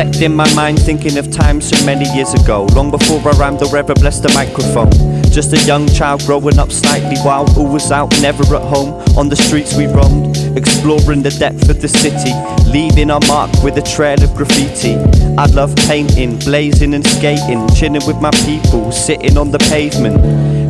Reflecting my mind, thinking of times so many years ago. Long before I rhymed or ever blessed a microphone. Just a young child growing up slightly wild. Always out, never at home. On the streets we roamed, exploring the depth of the city. Leaving our mark with a trail of graffiti. I love painting, blazing and skating. Chilling with my people, sitting on the pavement.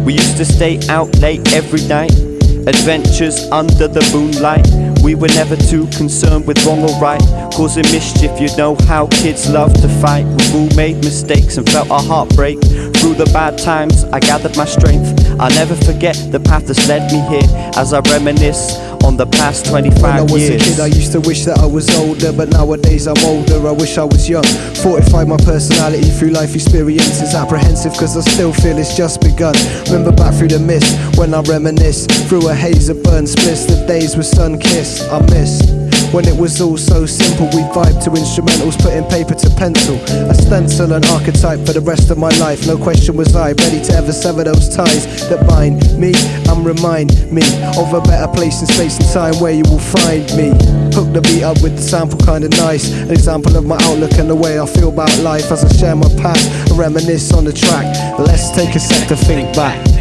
We used to stay out late every night. Adventures under the moonlight. We were never too concerned with wrong or right. Causing mischief, you know how kids love to fight. We've all made mistakes and felt our heart break. Through the bad times, I gathered my strength. I'll never forget the path that's led me here as I reminisce on the past 25 When I was years. a kid, I used to wish that I was older, but nowadays I'm older. I wish I was young. Fortified my personality through life experiences. Apprehensive, cause I still feel it's just begun. Remember back through the mist when I reminisce. Through a haze of burnt splits, the days with sun kissed. I miss. When it was all so simple, we vibed to instrumentals, putting paper to pencil. A stencil, and archetype for the rest of my life. No question was I ready to ever sever those ties that bind me and remind me of a better place in space and time where you will find me. Hook the beat up with the sample kinda nice. An example of my outlook and the way I feel about life as I share my past and reminisce on the track. Let's take a sec to think back.